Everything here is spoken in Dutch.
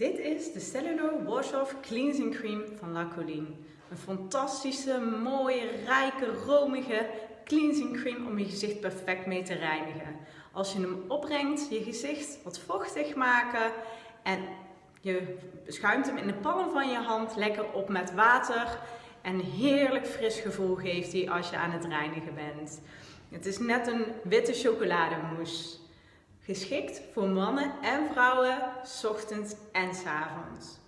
Dit is de Cellular Wash-Off Cleansing Cream van La Colline. Een fantastische, mooie, rijke, romige cleansing cream om je gezicht perfect mee te reinigen. Als je hem opbrengt, je gezicht wat vochtig maken en je schuimt hem in de palm van je hand lekker op met water. En heerlijk fris gevoel geeft hij als je aan het reinigen bent. Het is net een witte chocolademousse. Geschikt voor mannen en vrouwen, ochtends en s avonds.